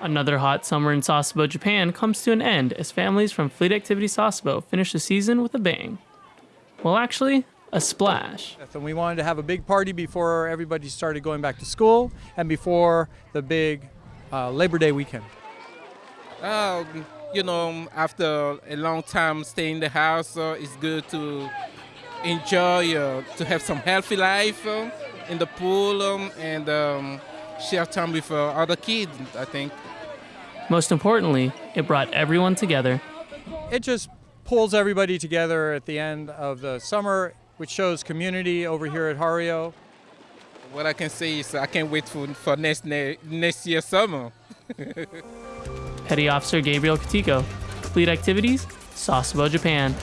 Another hot summer in Sasebo, Japan comes to an end as families from Fleet Activity Sasebo finish the season with a bang. Well, actually, a splash. And we wanted to have a big party before everybody started going back to school and before the big uh, Labor Day weekend. Um, you know, after a long time staying in the house, uh, it's good to enjoy, uh, to have some healthy life uh, in the pool um, and um, share time with uh, other kids, I think. Most importantly, it brought everyone together. It just pulls everybody together at the end of the summer, which shows community over here at Hario. What I can say is I can't wait for, for next, next year summer. Petty Officer Gabriel Katiko, Fleet Activities, Sasebo, Japan.